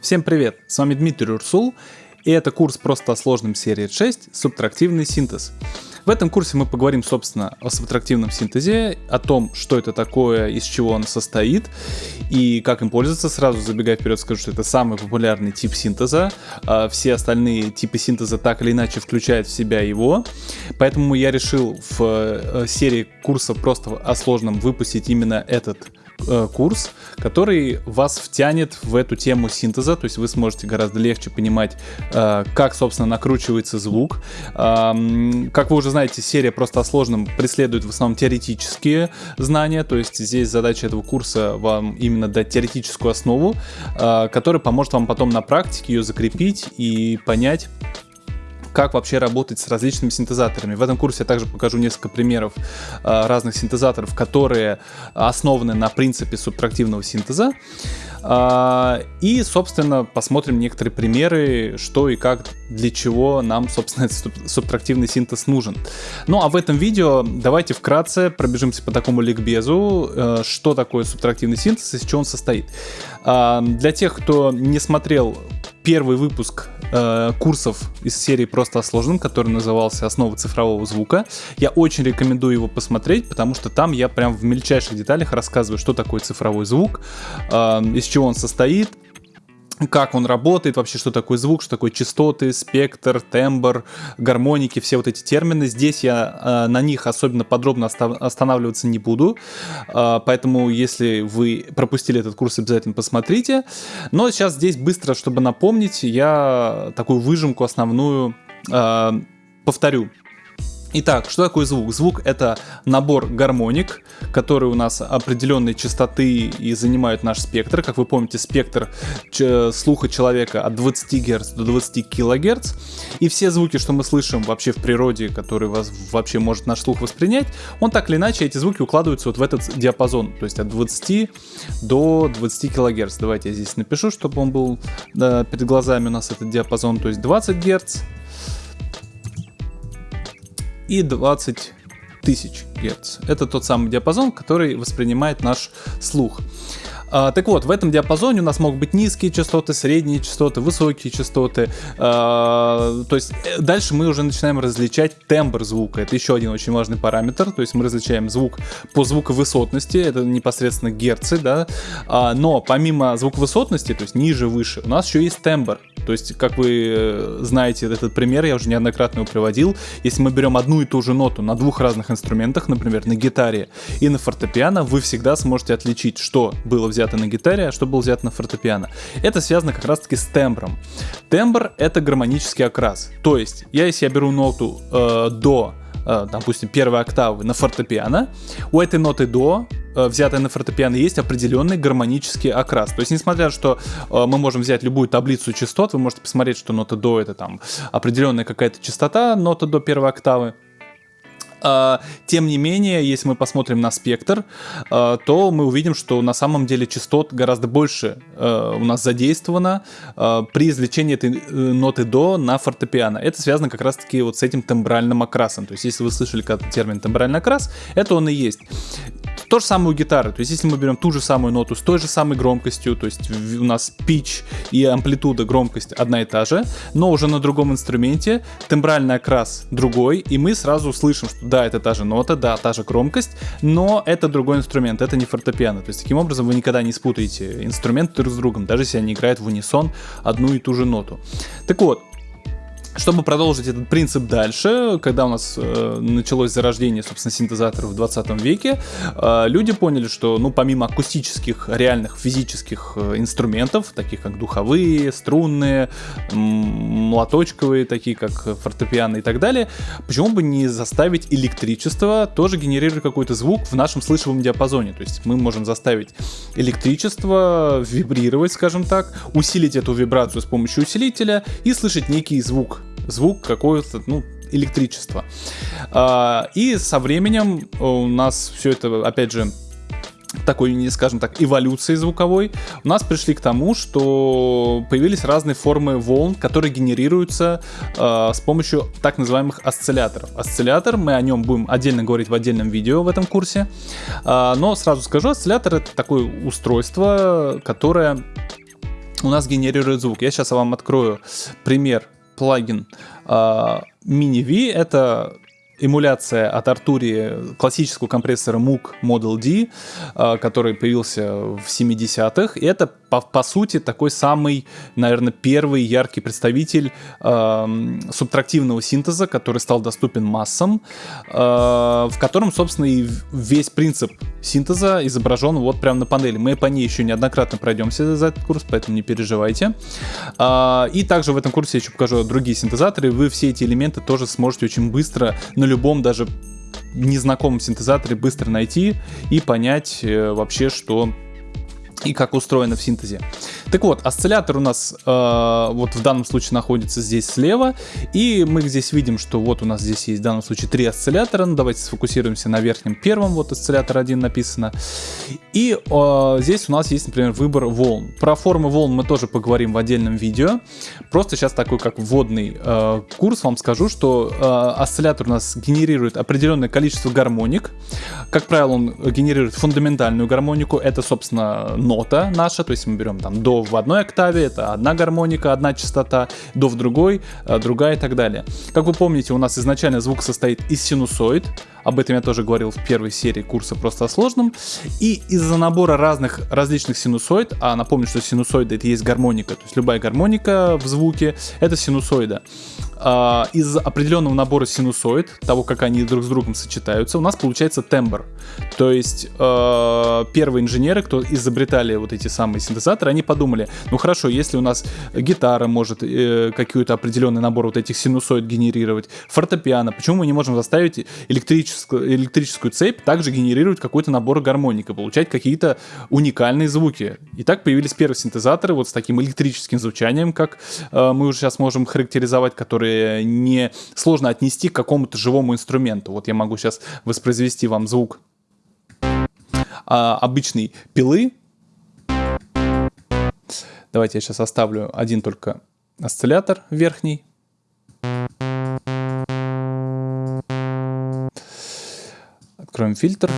Всем привет, с вами Дмитрий Урсул, и это курс «Просто о сложном» серии 6 «Субтрактивный синтез». В этом курсе мы поговорим, собственно, о субтрактивном синтезе, о том, что это такое, из чего он состоит и как им пользоваться. Сразу забегая вперед, скажу, что это самый популярный тип синтеза. А все остальные типы синтеза так или иначе включают в себя его. Поэтому я решил в э, серии курсов просто о сложном выпустить именно этот Э, курс, который вас втянет в эту тему синтеза, то есть вы сможете гораздо легче понимать, э, как, собственно, накручивается звук. Как вы уже знаете, серия просто о сложном преследует в основном теоретические знания, то есть здесь задача этого курса вам именно дать теоретическую основу, э, которая поможет вам потом на практике ее закрепить и понять, как вообще работать с различными синтезаторами. В этом курсе я также покажу несколько примеров э, разных синтезаторов, которые основаны на принципе субтрактивного синтеза. Э, и, собственно, посмотрим некоторые примеры, что и как, для чего нам, собственно, этот субтрактивный синтез нужен. Ну а в этом видео давайте вкратце пробежимся по такому ликбезу, э, что такое субтрактивный синтез и из чего он состоит. Э, для тех, кто не смотрел первый выпуск э, курсов из серии «Просто о сложном», который назывался «Основы цифрового звука». Я очень рекомендую его посмотреть, потому что там я прям в мельчайших деталях рассказываю, что такое цифровой звук, э, из чего он состоит, как он работает, вообще что такое звук, что такое частоты, спектр, тембр, гармоники, все вот эти термины. Здесь я э, на них особенно подробно останавливаться не буду, э, поэтому если вы пропустили этот курс, обязательно посмотрите. Но сейчас здесь быстро, чтобы напомнить, я такую выжимку основную э, повторю. Итак, что такое звук? Звук это набор гармоник, которые у нас определенной частоты и занимают наш спектр. Как вы помните, спектр слуха человека от 20 Гц до 20 кГц. И все звуки, что мы слышим вообще в природе, которые вас вообще может наш слух воспринять, он так или иначе, эти звуки укладываются вот в этот диапазон. То есть от 20 до 20 кГц. Давайте я здесь напишу, чтобы он был да, перед глазами у нас этот диапазон. То есть 20 Гц, и 20 тысяч Гц. Это тот самый диапазон, который воспринимает наш слух. А, так вот, в этом диапазоне у нас могут быть низкие частоты, средние частоты, высокие частоты. А, то есть э, дальше мы уже начинаем различать тембр звука. Это еще один очень важный параметр. То есть мы различаем звук по звуковысотности, это непосредственно герцы, да. А, но помимо звуковысотности, то есть ниже, выше, у нас еще есть тембр. То есть, как вы э, знаете этот пример, я уже неоднократно его приводил. Если мы берем одну и ту же ноту на двух разных инструментах, например, на гитаре и на фортепиано, вы всегда сможете отличить, что было взято на гитаре, а что было взято на фортепиано. Это связано как раз-таки с тембром. Тембр — это гармонический окрас. То есть, я если я беру ноту э, до э, допустим, первой октавы на фортепиано, у этой ноты до Э, взятое на фортепиано, есть определенный гармонический окрас. То есть, несмотря на то, что э, мы можем взять любую таблицу частот, вы можете посмотреть, что нота до это там определенная какая-то частота, нота до первой октавы, тем не менее, если мы посмотрим на спектр, а, то мы увидим, что на самом деле частот гораздо больше а, у нас задействовано при извлечении этой э, ноты до на фортепиано. Это связано как раз таки вот с этим тембральным окрасом. То есть, если вы слышали термин тембральный окрас, это он и есть. То же самое у гитары, то есть если мы берем ту же самую ноту с той же самой громкостью, то есть у нас pitch и амплитуда, громкость одна и та же, но уже на другом инструменте, тембральный окрас другой, и мы сразу слышим, что да, это та же нота, да, та же громкость, но это другой инструмент, это не фортепиано. То есть таким образом вы никогда не спутаете инструменты друг с другом, даже если они играют в унисон одну и ту же ноту. Так вот, чтобы продолжить этот принцип дальше, когда у нас э, началось зарождение, собственно, синтезаторов в 20 веке, э, люди поняли, что, ну, помимо акустических, реальных физических э, инструментов, таких как духовые, струнные, молоточковые, такие как фортепиано и так далее, почему бы не заставить электричество тоже генерировать какой-то звук в нашем слышимом диапазоне. То есть мы можем заставить электричество вибрировать, скажем так, усилить эту вибрацию с помощью усилителя и слышать некий звук звук какое-то, ну, электричество. А, и со временем у нас все это, опять же, такой, скажем так, эволюции звуковой, у нас пришли к тому, что появились разные формы волн, которые генерируются э, с помощью так называемых осцилляторов. Осциллятор, мы о нем будем отдельно говорить в отдельном видео в этом курсе, э, но сразу скажу, осциллятор это такое устройство, которое у нас генерирует звук. Я сейчас вам открою пример плагин uh, Mini-V. Это эмуляция от Arturia классического компрессора Moog Model D, а, который появился в 70-х. И это, по, по сути, такой самый, наверное, первый яркий представитель э, субтрактивного синтеза, который стал доступен массам, э, в котором, собственно, и весь принцип синтеза изображен вот прямо на панели. Мы по ней еще неоднократно пройдемся за этот курс, поэтому не переживайте. Э, и также в этом курсе я еще покажу другие синтезаторы. Вы все эти элементы тоже сможете очень быстро на любом даже незнакомом синтезаторе быстро найти и понять э, вообще, что и как устроено в синтезе. Так вот, осциллятор у нас э, вот в данном случае находится здесь слева, и мы здесь видим, что вот у нас здесь есть в данном случае три осциллятора. Ну, давайте сфокусируемся на верхнем первом, вот осциллятор 1 написано. И э, здесь у нас есть, например, выбор волн. Про формы волн мы тоже поговорим в отдельном видео. Просто сейчас такой как вводный э, курс вам скажу, что э, осциллятор у нас генерирует определенное количество гармоник. Как правило, он генерирует фундаментальную гармонику, это, собственно, нота наша, то есть мы берем там до в одной октаве, это одна гармоника, одна частота, до в другой, э, другая и так далее. Как вы помните, у нас изначально звук состоит из синусоид, об этом я тоже говорил в первой серии курса просто о сложном. И из-за набора разных различных синусоид, а напомню, что синусоида это есть гармоника, то есть любая гармоника в звуке это синусоида. А, из определенного набора синусоид, того, как они друг с другом сочетаются, у нас получается тембр. То есть э, первые инженеры, кто изобретали вот эти самые синтезаторы, они подумали, ну хорошо, если у нас гитара может э, какой-то определенный набор вот этих синусоид генерировать, фортепиано, почему мы не можем заставить электрическую, электрическую цепь также генерировать какой-то набор гармоник и получать какие-то уникальные звуки? И так появились первые синтезаторы вот с таким электрическим звучанием, как э, мы уже сейчас можем характеризовать, которые не сложно отнести к какому-то живому инструменту. Вот я могу сейчас воспроизвести вам звук а, обычной пилы. Давайте я сейчас оставлю один только осциллятор верхний. Откроем фильтр.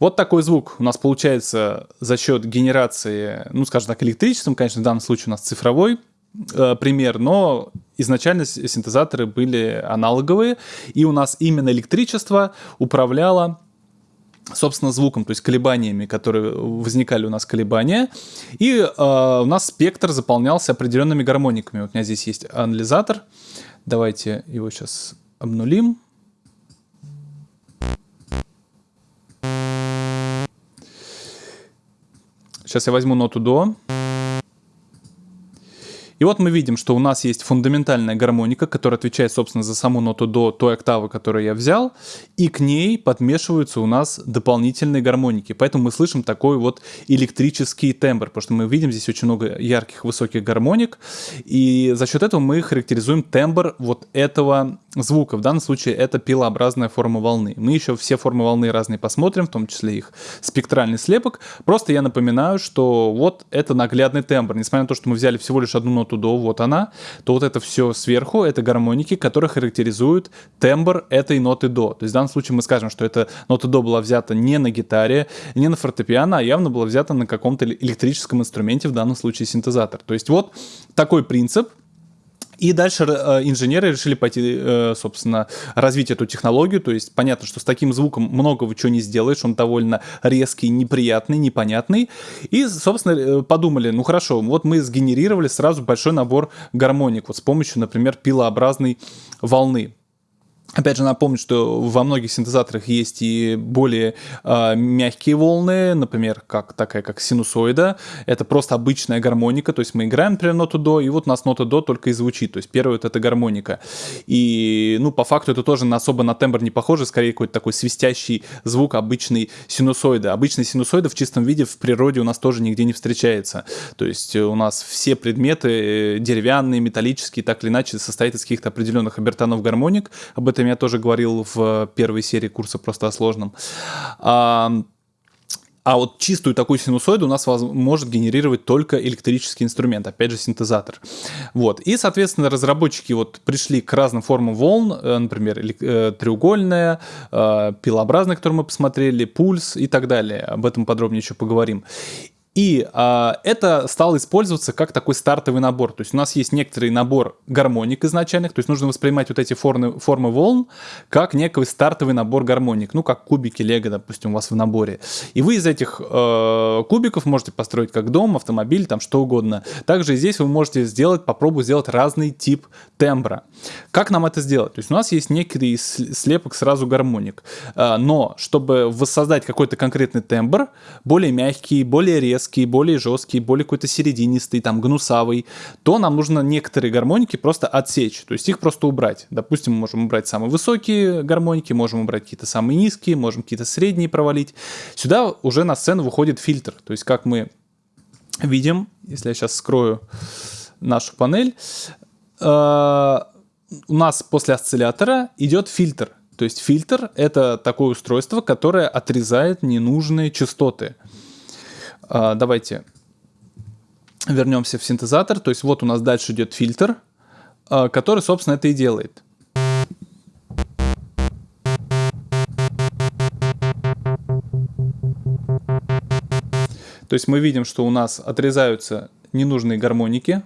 Вот такой звук у нас получается за счет генерации, ну, скажем так, электричеством, конечно, в данном случае у нас цифровой э, пример, но изначально синтезаторы были аналоговые, и у нас именно электричество управляло собственно, звуком, то есть колебаниями, которые возникали у нас колебания. И э, у нас спектр заполнялся определенными гармониками. Вот у меня здесь есть анализатор. Давайте его сейчас обнулим. Сейчас я возьму ноту до. И вот мы видим, что у нас есть фундаментальная гармоника, которая отвечает, собственно, за саму ноту до той октавы, которую я взял, и к ней подмешиваются у нас дополнительные гармоники. Поэтому мы слышим такой вот электрический тембр, потому что мы видим здесь очень много ярких высоких гармоник, и за счет этого мы характеризуем тембр вот этого звука. В данном случае это пилообразная форма волны. Мы еще все формы волны разные посмотрим, в том числе их спектральный слепок. Просто я напоминаю, что вот это наглядный тембр. Несмотря на то, что мы взяли всего лишь одну ноту до, вот она, то вот это все сверху, это гармоники, которые характеризуют тембр этой ноты до. То есть в данном случае мы скажем, что эта нота до была взята не на гитаре, не на фортепиано, а явно была взята на каком-то электрическом инструменте, в данном случае синтезатор. То есть вот такой принцип, и дальше э, инженеры решили пойти, э, собственно, развить эту технологию. То есть понятно, что с таким звуком многого чего не сделаешь, он довольно резкий, неприятный, непонятный. И, собственно, э, подумали, ну хорошо, вот мы сгенерировали сразу большой набор гармоник вот с помощью, например, пилообразной волны. Опять же, напомню, что во многих синтезаторах есть и более э, мягкие волны, например, как такая как синусоида. Это просто обычная гармоника, то есть мы играем, например, ноту до, и вот у нас нота до только и звучит. То есть первая вот это гармоника. И, ну, по факту это тоже на, особо на тембр не похоже, скорее какой-то такой свистящий звук обычной синусоиды. Обычный синусоида в чистом виде в природе у нас тоже нигде не встречается. То есть у нас все предметы деревянные, металлические, так или иначе состоят из каких-то определенных обертонов гармоник. Об этом я тоже говорил в первой серии курса просто о сложном. А вот чистую такую синусоиду у нас может генерировать только электрический инструмент, опять же синтезатор. Вот. И, соответственно, разработчики вот пришли к разным формам волн, э, например, э, треугольная, э, пилообразная, которую мы посмотрели, пульс и так далее. Об этом подробнее еще поговорим. И а, это стало использоваться как такой стартовый набор. То есть у нас есть некоторый набор гармоник изначальных, то есть нужно воспринимать вот эти формы, формы волн как некий стартовый набор гармоник, ну как кубики лего, допустим, у вас в наборе. И вы из этих э, кубиков можете построить как дом, автомобиль, там что угодно. Также здесь вы можете сделать, попробовать сделать разный тип тембра. Как нам это сделать? То есть у нас есть некий слепок сразу гармоник, э, но чтобы воссоздать какой-то конкретный тембр, более мягкий, более резкий, резкий, более жесткий, более какой-то серединистый, там, гнусавый, то нам нужно некоторые гармоники просто отсечь, то есть их просто убрать. Допустим, мы можем убрать самые высокие гармоники, можем убрать какие-то самые низкие, можем какие-то средние провалить. Сюда уже на сцену выходит фильтр, то есть как мы видим, если я сейчас скрою нашу панель, э, у нас после осциллятора идет фильтр. То есть фильтр — это такое устройство, которое отрезает ненужные частоты. А, давайте вернемся в синтезатор. То есть вот у нас дальше идет фильтр, а, который, собственно, это и делает. То есть мы видим, что у нас отрезаются ненужные гармоники.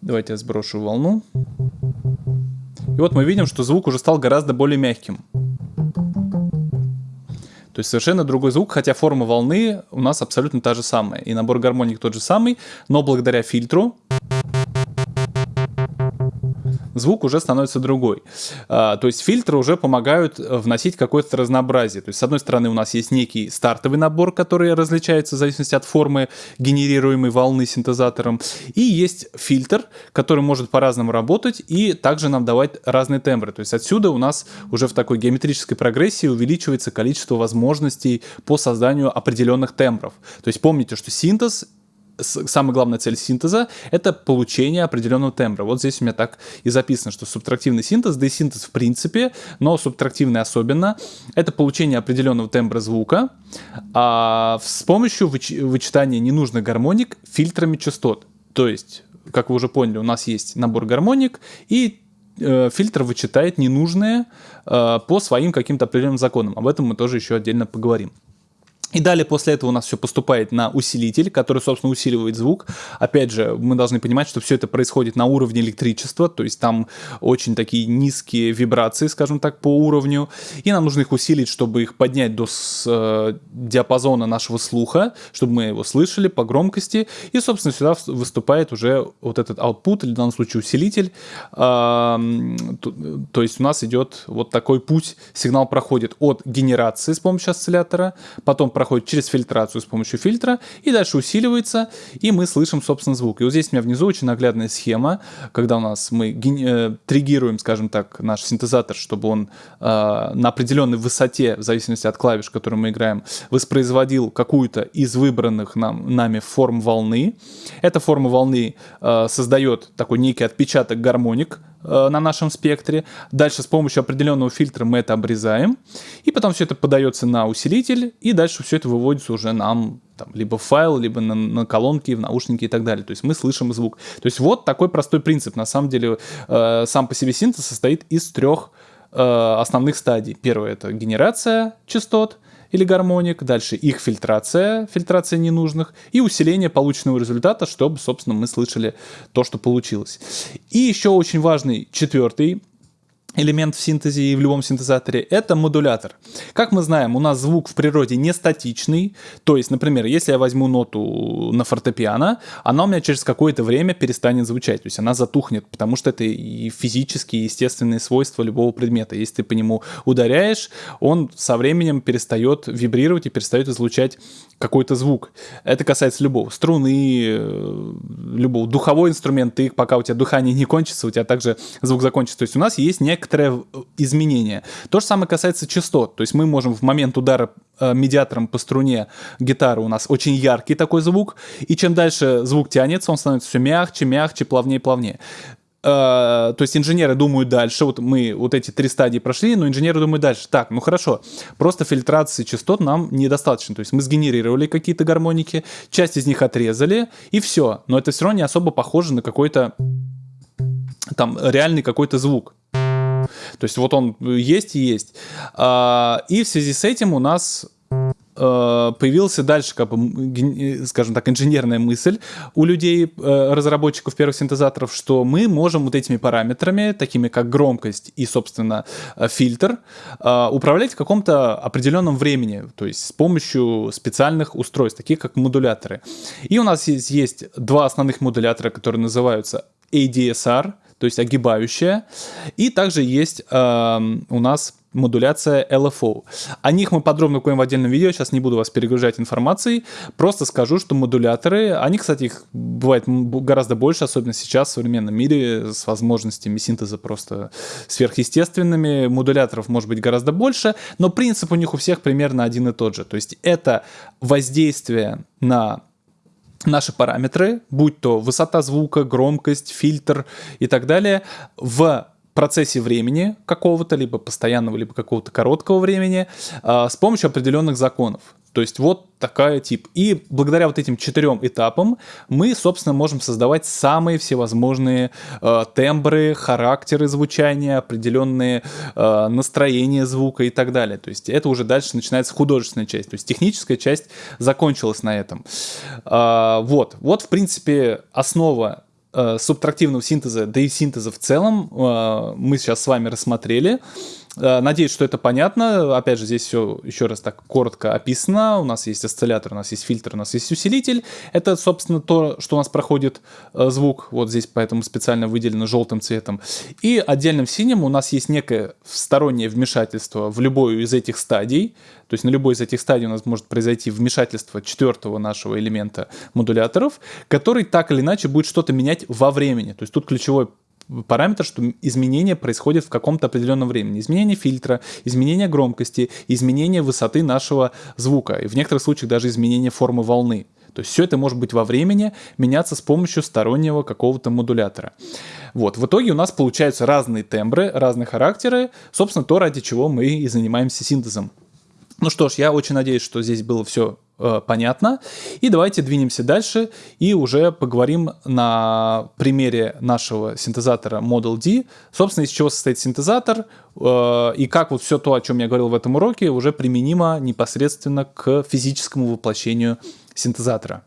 Давайте я сброшу волну. И вот мы видим, что звук уже стал гораздо более мягким. То есть совершенно другой звук, хотя форма волны у нас абсолютно та же самая. И набор гармоник тот же самый, но благодаря фильтру звук уже становится другой. А, то есть фильтры уже помогают э, вносить какое-то разнообразие. То есть с одной стороны у нас есть некий стартовый набор, который различается в зависимости от формы генерируемой волны синтезатором, и есть фильтр, который может по-разному работать и также нам давать разные тембры. То есть отсюда у нас уже в такой геометрической прогрессии увеличивается количество возможностей по созданию определенных тембров. То есть помните, что синтез самая главная цель синтеза — это получение определенного тембра. Вот здесь у меня так и записано, что субтрактивный синтез, да и синтез в принципе, но субтрактивный особенно, это получение определенного тембра звука а, с помощью выч вычитания ненужных гармоник фильтрами частот. То есть, как вы уже поняли, у нас есть набор гармоник, и э, фильтр вычитает ненужные э, по своим каким-то определенным законам. Об этом мы тоже еще отдельно поговорим. И далее после этого у нас все поступает на усилитель, который, собственно, усиливает звук. Опять же, мы должны понимать, что все это происходит на уровне электричества, то есть там очень такие низкие вибрации, скажем так, по уровню. И нам нужно их усилить, чтобы их поднять до с, э, диапазона нашего слуха, чтобы мы его слышали по громкости. И, собственно, сюда выступает уже вот этот output, или в данном случае усилитель. Э, то, то есть у нас идет вот такой путь, сигнал проходит от генерации с помощью осциллятора, потом проходит через фильтрацию с помощью фильтра и дальше усиливается, и мы слышим, собственно, звук. И вот здесь у меня внизу очень наглядная схема, когда у нас мы э, триггируем, скажем так, наш синтезатор, чтобы он э, на определенной высоте, в зависимости от клавиш, которые мы играем, воспроизводил какую-то из выбранных нам, нами форм волны. Эта форма волны э, создает такой некий отпечаток гармоник, на нашем спектре. Дальше с помощью определенного фильтра мы это обрезаем. И потом все это подается на усилитель. И дальше все это выводится уже нам там, либо в файл, либо на, на колонки, в наушники и так далее. То есть мы слышим звук. То есть вот такой простой принцип. На самом деле э, сам по себе синтез состоит из трех э, основных стадий. Первое это генерация частот или гармоник, дальше их фильтрация, фильтрация ненужных и усиление полученного результата, чтобы, собственно, мы слышали то, что получилось. И еще очень важный четвертый элемент в синтезе и в любом синтезаторе, это модулятор. Как мы знаем, у нас звук в природе не статичный, то есть, например, если я возьму ноту на фортепиано, она у меня через какое-то время перестанет звучать, то есть она затухнет, потому что это и физические, естественные свойства любого предмета. Если ты по нему ударяешь, он со временем перестает вибрировать и перестает излучать какой-то звук. Это касается любого. Струны, э, любого. Духовой инструмент, ты, пока у тебя дыхание не кончится, у тебя также звук закончится. То есть у нас есть некоторое изменение. То же самое касается частот. То есть мы можем в момент удара э, медиатором по струне гитары у нас очень яркий такой звук, и чем дальше звук тянется, он становится все мягче, мягче, плавнее, плавнее. то есть инженеры думают дальше, вот мы вот эти три стадии прошли, но инженеры думают дальше. Так, ну хорошо, просто фильтрации частот нам недостаточно. То есть мы сгенерировали какие-то гармоники, часть из них отрезали, и все. Но это все равно не особо похоже на какой-то там реальный какой-то звук. То есть вот он есть и есть. А, и в связи с этим у нас Э, появился дальше, как бы, скажем так, инженерная мысль у людей, э, разработчиков первых синтезаторов, что мы можем вот этими параметрами, такими как громкость и, собственно, э, фильтр, управлять в каком-то определенном времени, то есть с помощью специальных устройств, таких как модуляторы. И у нас есть, есть два основных модулятора, которые называются ADSR, то есть огибающая, и также есть э, у нас модуляция LFO. О них мы подробно говорим в отдельном видео, сейчас не буду вас перегружать информацией, просто скажу, что модуляторы, они, кстати, их бывает гораздо больше, особенно сейчас в современном мире, с возможностями синтеза просто сверхъестественными, модуляторов может быть гораздо больше, но принцип у них у всех примерно один и тот же, то есть это воздействие на наши параметры, будь то высота звука, громкость, фильтр и так далее, в процессе времени какого-то, либо постоянного, либо какого-то короткого времени, э, с помощью определенных законов. То есть вот такая тип. И благодаря вот этим четырем этапам мы, собственно, можем создавать самые всевозможные э, тембры, характеры звучания, определенные э, настроения звука и так далее. То есть это уже дальше начинается художественная часть. То есть техническая часть закончилась на этом. Э, вот. Вот, в принципе, основа э, субтрактивного синтеза, да и синтеза в целом э, мы сейчас с вами рассмотрели. Э, надеюсь, что это понятно. Опять же, здесь все еще раз так коротко описано. У нас есть осциллятор, у нас есть фильтр, у нас есть усилитель. Это, собственно, то, что у нас проходит э, звук. Вот здесь поэтому специально выделено желтым цветом. И отдельным синим у нас есть некое стороннее вмешательство в любую из этих стадий. То есть на любой из этих стадий у нас может произойти вмешательство четвертого нашего элемента модуляторов, который так или иначе будет что-то менять во времени. То есть тут ключевой параметр, что изменения происходят в каком-то определенном времени. Изменение фильтра, изменение громкости, изменение высоты нашего звука. И в некоторых случаях даже изменение формы волны. То есть все это может быть во времени, меняться с помощью стороннего какого-то модулятора. Вот, в итоге у нас получаются разные тембры, разные характеры, собственно, то, ради чего мы и занимаемся синтезом. Ну что ж, я очень надеюсь, что здесь было все э, понятно. И давайте двинемся дальше и уже поговорим на примере нашего синтезатора Model D, собственно, из чего состоит синтезатор э, и как вот все то, о чем я говорил в этом уроке, уже применимо непосредственно к физическому воплощению синтезатора.